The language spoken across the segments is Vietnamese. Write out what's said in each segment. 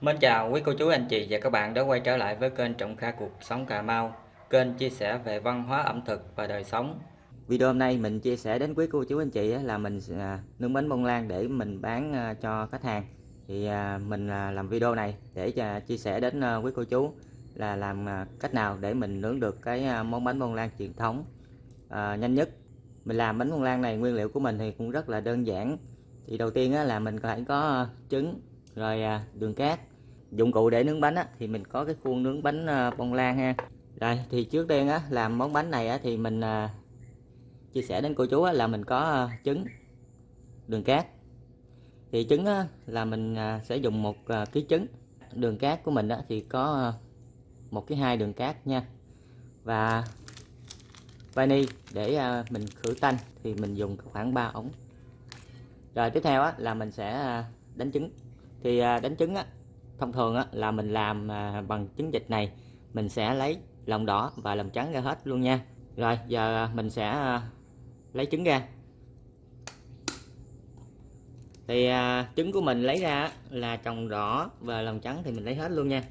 Mến chào quý cô chú, anh chị và các bạn đã quay trở lại với kênh Trọng Kha Cuộc Sống Cà Mau, Kênh chia sẻ về văn hóa ẩm thực và đời sống. Video hôm nay mình chia sẻ đến quý cô chú, anh chị là mình à, nướng bánh bông lan để mình bán à, cho khách hàng. Thì à, mình làm video này để chia sẻ đến quý cô chú là làm cách nào để mình nướng được cái món bánh bông lan truyền thống. Nhanh nhất, Mình làm bánh bông lan này nguyên liệu của mình thì cũng rất là đơn giản. Thì đầu tiên là mình phải có trứng, rồi đường cát dụng cụ để nướng bánh á, thì mình có cái khuôn nướng bánh à, bông lan ha. Rồi thì trước tiên á, làm món bánh này á, thì mình à, chia sẻ đến cô chú á, là mình có à, trứng đường cát. Thì trứng á, là mình à, sẽ dùng một à, ký trứng. Đường cát của mình á, thì có à, một cái hai đường cát nha. Và vani để à, mình khử tanh thì mình dùng khoảng 3 ống. Rồi tiếp theo á, là mình sẽ à, đánh trứng. Thì à, đánh trứng á, thông thường á, là mình làm à, bằng trứng vịt này mình sẽ lấy lòng đỏ và lòng trắng ra hết luôn nha. Rồi giờ mình sẽ à, lấy trứng ra. Thì à, trứng của mình lấy ra là trồng đỏ và lòng trắng thì mình lấy hết luôn nha.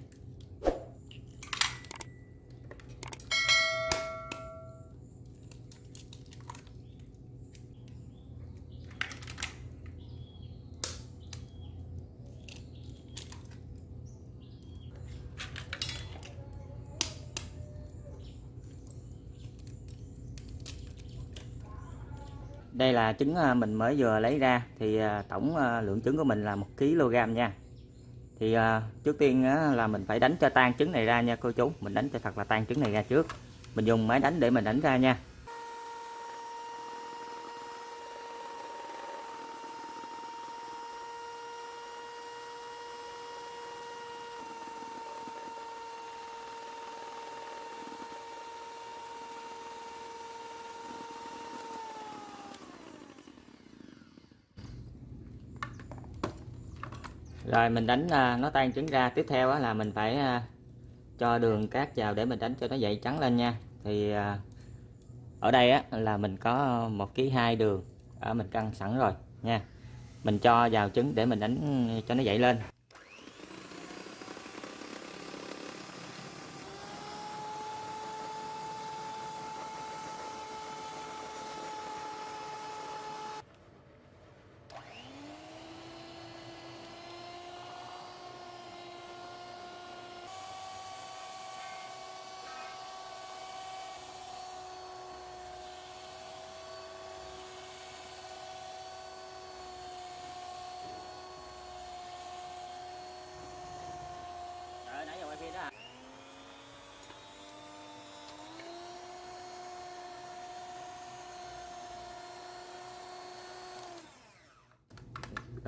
Đây là trứng à, mình mới vừa lấy ra. Thì à, tổng à, lượng trứng của mình là một kg nha. Thì trước tiên là mình phải đánh cho tan trứng này ra nha cô chú. Mình đánh cho thật là tan trứng này ra trước. Mình dùng máy đánh để mình đánh ra nha. Rồi mình đánh à, nó tan trứng ra. Tiếp theo là mình phải à, cho đường cát vào để mình đánh cho nó dậy trắng lên nha. Thì à, ở đây á, là mình có một ký hai đường ở mình cân sẵn rồi nha. Mình cho vào trứng để mình đánh cho nó dậy lên.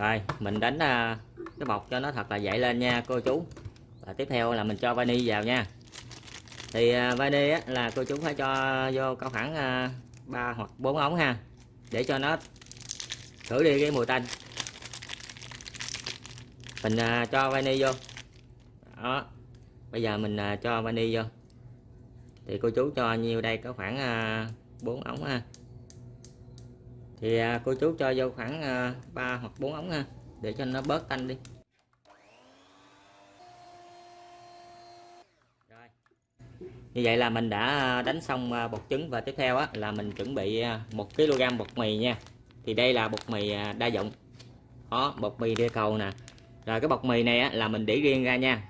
Rồi mình đánh à, cái bọc cho nó thật là dậy lên nha cô chú. Và tiếp theo là mình cho vani vào nha. Thì uh, vani á, là cô chú phải cho vô có khoảng à, ba hoặc 4 ống ha để cho nó khử đi cái mùi tanh. Mình uh, cho vani vô. Đó bây giờ mình uh, cho vani vô. Thì cô chú cho nhiêu đây có khoảng uh, 4 ống ha thì à, cô chú cho vô khoảng à, 3 hoặc 4 ống ha để cho nó bớt tanh đi. Rồi. như vậy là mình đã à, đánh xong bột trứng và tiếp theo á, là mình chuẩn bị 1 kg bột mì nha. Thì đây là bột mì đa dụng. Đó bột mì đĩa cầu nè. Rồi cái bột mì này á, là mình để riêng ra nha.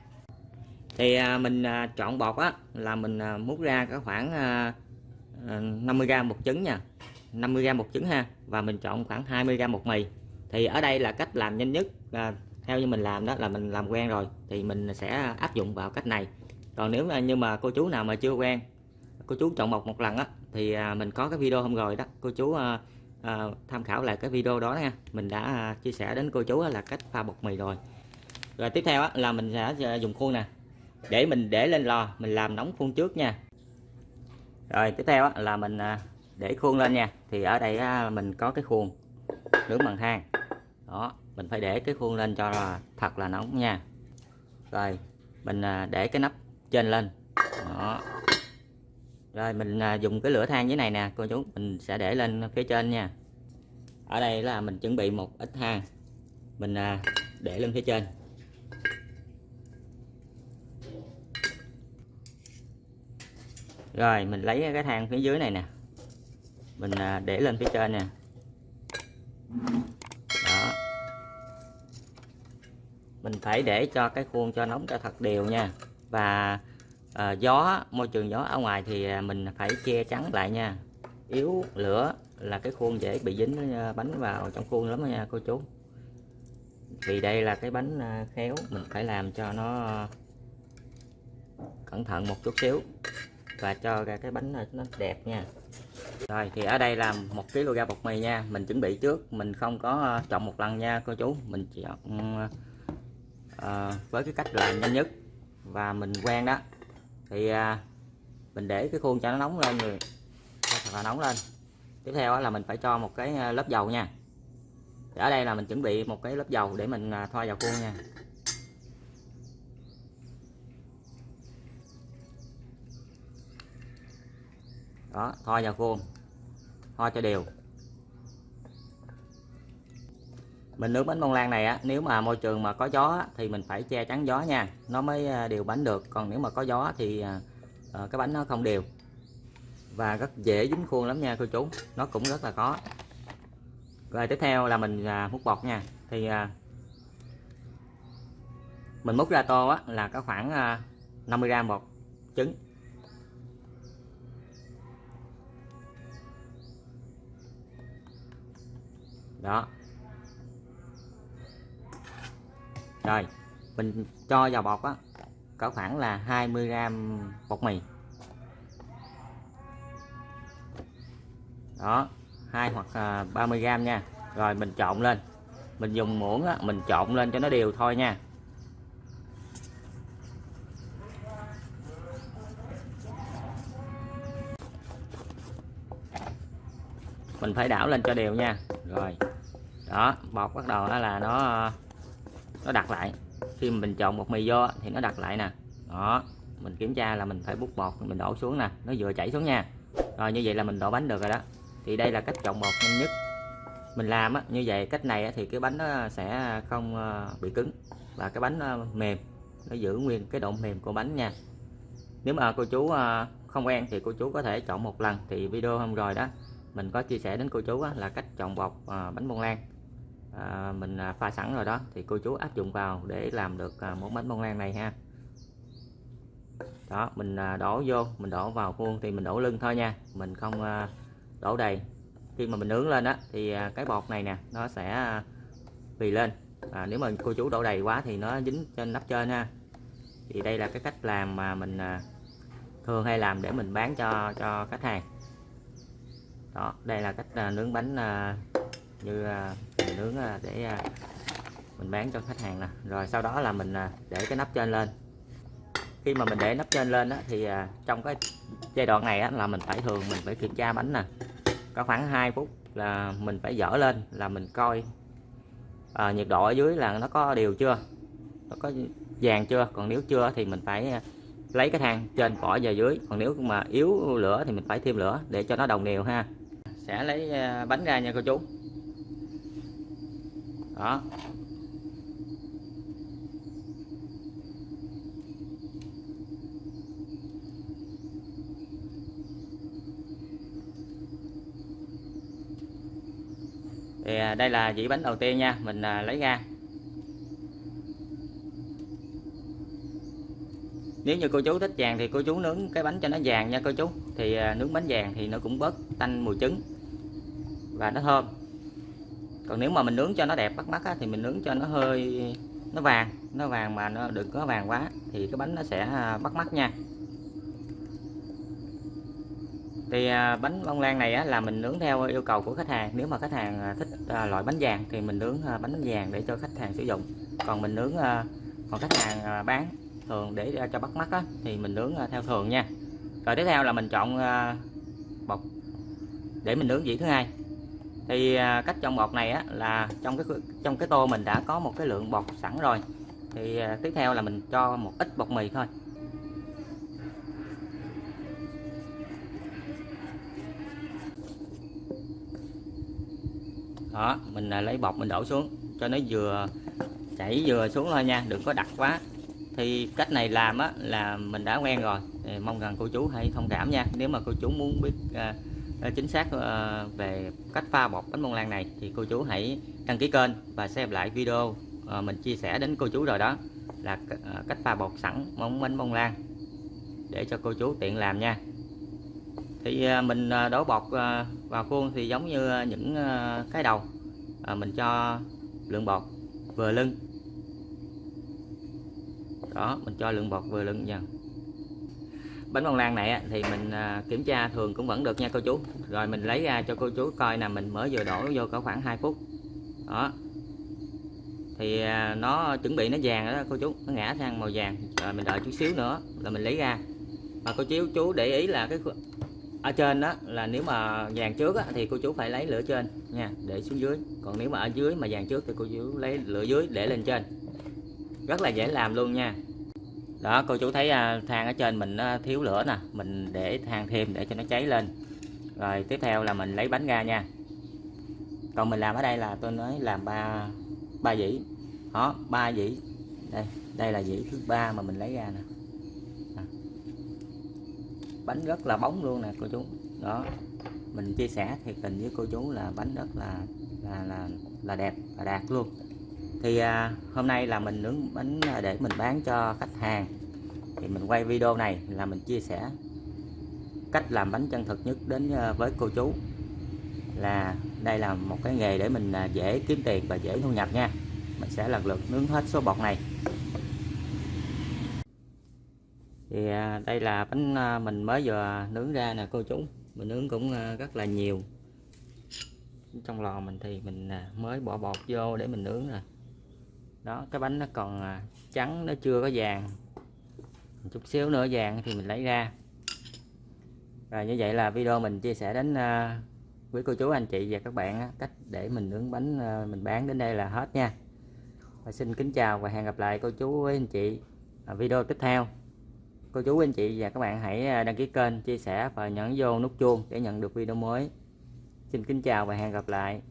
Thì mình chọn bột á là mình múc ra có khoảng 50g bột trứng nha. 50g một trứng ha và mình chọn khoảng 20g một mì. Thì ở đây là cách làm nhanh nhất à, theo như mình làm đó là mình làm quen rồi thì mình sẽ áp dụng vào cách này. Còn nếu như mà cô chú nào mà chưa quen cô chú chọn bột một lần á thì à, mình có cái video hôm rồi đó. Cô chú à, à, tham khảo lại cái video đó nha. Mình đã à, chia sẻ đến cô chú là cách pha bột mì rồi. Rồi tiếp theo á, là mình sẽ à, dùng khuôn nè. Để mình để lên lò mình làm nóng khuôn trước nha. Rồi tiếp theo á, là mình à, để khuôn lên nha. Thì ở đây mình có cái khuôn nướng bằng than. Đó, mình phải để cái khuôn lên cho là thật là nóng nha. Rồi, mình à, để cái nắp trên lên. Đó. Rồi, mình à, dùng cái lửa than dưới này nè, cô chú. Mình sẽ để lên phía trên nha. Ở đây là mình chuẩn bị một ít than. Mình à, để lên phía trên. Rồi, mình lấy cái than phía dưới này nè mình à, để lên phía trên nè. Đó. Mình phải để cho cái khuôn cho nóng cho thật đều nha. Và à, gió môi trường gió ở ngoài thì à, mình phải che chắn lại nha. Yếu lửa là cái khuôn dễ bị dính à, bánh vào trong khuôn lắm nha cô chú. Vì đây là cái bánh khéo mình phải làm cho nó cẩn thận một chút xíu và cho ra cái bánh nó đẹp nha rồi thì ở đây là một kg bột mì nha. Mình chuẩn bị trước. Mình không có ờ, chọn một lần nha cô chú. Mình chọn à, với cái cách làm nhanh nhất. Và mình quen đó. Thì à, mình để cái khuôn cho nó nóng lên rồi thật là nóng lên. Tiếp theo là mình phải cho một cái lớp dầu nha. Thì ở đây là mình chuẩn bị một cái lớp dầu để mình thoa vào khuôn nha. Đó thoa vào khuôn. Thoa cho đều. Mình nướng bánh bông lan này á nếu mà môi trường mà có gió thì mình phải che chắn gió nha. Nó mới à, đều bánh được. Còn nếu mà có gió thì à, à, cái bánh nó không đều. Và rất dễ dính khuôn lắm nha cô chú. Nó cũng rất là khó. Rồi tiếp theo là mình à, múc bột nha. Thì mình múc ra tô á, là có khoảng 50g bột trứng. Đó. Rồi mình cho vào bột á. Có khoảng là 20g bột mì. Đó hai hoặc à, 30g nha. Rồi mình trộn lên. Mình dùng muỗng á, mình trộn lên cho nó đều thôi nha. Mình phải đảo lên cho đều nha. Rồi đó bột bắt đầu là nó nó đặt lại. Khi mình trộn bột mì vô thì nó đặt lại nè. Đó mình kiểm tra là mình phải bút bột mình đổ xuống nè nó vừa chảy xuống nha. Rồi như vậy là mình đổ bánh được rồi đó. Thì đây là cách trộn bột nhanh nhất. Mình làm á, như vậy cách này thì cái bánh nó sẽ không ờ, bị cứng và cái bánh mềm nó giữ nguyên cái độ mềm của bánh nha. Nếu mà cô chú ờ, không quen thì cô chú có thể chọn một lần. Thì video hôm rồi đó mình có chia sẻ đến cô chú là cách chọn bột ờ, bánh bông lan à, mình à, pha sẵn rồi đó thì cô chú áp dụng vào để làm được à, món bánh bông lan này ha. Đó mình à, đổ vô mình đổ vào khuôn thì mình đổ lưng thôi nha. Mình không à, đổ đầy. Khi mà mình nướng lên á thì à, cái bột này nè nó sẽ à, phì lên. À, nếu mà cô chú đổ đầy quá thì nó dính trên nắp trên ha. Thì đây là cái cách làm mà mình à, thường hay làm để mình bán cho cho khách hàng. Đó đây là cách à, nướng bánh à, như à, mình nướng à, để à, mình bán cho khách hàng nè. Rồi sau đó là mình à, để cái nắp trên lên. Khi mà mình để nắp trên lên đó, thì trong cái giai đoạn này á, là mình phải thường mình phải kiểm tra bánh nè. Có khoảng 2 phút là mình phải dở lên là mình coi à, nhiệt độ ở dưới là nó có đều chưa nó có vàng chưa. Còn nếu chưa thì mình phải lấy cái thang trên bỏ về dưới. Còn nếu mà yếu lửa thì mình phải thêm lửa để cho nó đồng đều ha. Sẽ lấy bánh ra nha cô chú đó. Thì à, đây là dĩ bánh đầu tiên nha. Mình à, lấy ra. Nếu như cô chú thích vàng thì cô chú nướng cái bánh cho nó vàng nha cô chú. Thì à, nướng bánh vàng thì nó cũng bớt tanh mùi trứng và nó thơm còn nếu mà mình nướng cho nó đẹp bắt mắt á, thì mình nướng cho nó hơi nó vàng nó vàng mà nó đừng có vàng quá thì cái bánh nó sẽ à, bắt mắt nha. Thì à, bánh bông lan này á, là mình nướng theo yêu cầu của khách hàng. Nếu mà khách hàng à, thích loại bánh vàng thì mình nướng bánh vàng để cho khách hàng sử dụng. Còn mình nướng còn khách hàng bán thường để cho bắt mắt á, thì mình nướng theo thường nha. Rồi tiếp theo là mình chọn bột. Để mình nướng vị thứ hai thì à, cách trong bột này á, là trong cái trong cái tô mình đã có một cái lượng bột sẵn rồi. Thì à, tiếp theo là mình cho một ít bột mì thôi. Đó mình à, lấy bột mình đổ xuống cho nó vừa chảy vừa xuống thôi nha đừng có đặc quá. Thì cách này làm á là mình đã quen rồi. Thì mong rằng cô chú hãy thông cảm nha. Nếu mà cô chú muốn biết à, Ờ, chính xác ờ, về cách pha bột bánh bông lan này thì cô chú hãy đăng ký kênh và xem lại video ờ, mình chia sẻ đến cô chú rồi đó là cách pha bột sẵn món bánh bông lan để cho cô chú tiện làm nha. Thì mình đổ bột vào khuôn thì giống như những cái đầu mình cho lượng bột vừa lưng. Đó, mình cho lượng bột vừa lưng nha bánh bông lan này thì mình à, kiểm tra thường cũng vẫn được nha cô chú. Rồi mình lấy ra cho cô chú coi là mình mới vừa đổ vô có khoảng 2 phút. Đó. Thì à, nó chuẩn bị nó vàng đó cô chú nó ngã sang màu vàng. Rồi mình đợi chút xíu nữa là mình lấy ra. Mà cô chú chú để ý là cái ở trên đó là nếu mà vàng trước á, thì cô chú phải lấy lửa trên nha để xuống dưới. Còn nếu mà ở dưới mà vàng trước thì cô chú lấy lửa dưới để lên trên. Rất là dễ làm luôn nha đó, cô chú thấy à, than ở trên mình nó thiếu lửa nè, mình để than thêm để cho nó cháy lên. Rồi tiếp theo là mình lấy bánh ra nha. Còn mình làm ở đây là tôi nói làm ba ba dĩ. Đó, ba dĩ. Đây đây là dĩ thứ ba mà mình lấy ra nè. Nè. bánh rất là bóng luôn nè, cô chú. Đó, mình chia sẻ thiệt tình với cô chú là bánh rất là là là là đẹp và đạt luôn thì à, hôm nay là mình nướng bánh à, để mình bán cho khách hàng. Thì mình quay video này là mình chia sẻ cách làm bánh chân thực nhất đến à, với cô chú. Là đây là một cái nghề để mình à, dễ kiếm tiền và dễ thu nhập nha. Mình sẽ lần lượt nướng hết số bột này. Thì à, đây là bánh mình mới vừa nướng ra nè cô chú. Mình nướng cũng rất là nhiều. Trong lò mình thì mình mới bỏ bột vô để mình nướng rồi đó, cái bánh nó còn à, trắng, nó chưa có vàng. Chút xíu nữa vàng thì mình lấy ra. Rồi như vậy là video mình chia sẻ đến à, quý cô chú, anh chị và các bạn cách để mình nướng bánh à, mình bán đến đây là hết nha. Và xin kính chào và hẹn gặp lại cô chú với anh chị ở video tiếp theo. Cô chú, anh chị và các bạn hãy đăng ký kênh, chia sẻ và nhấn vô nút chuông để nhận được video mới. Xin kính chào và hẹn gặp lại.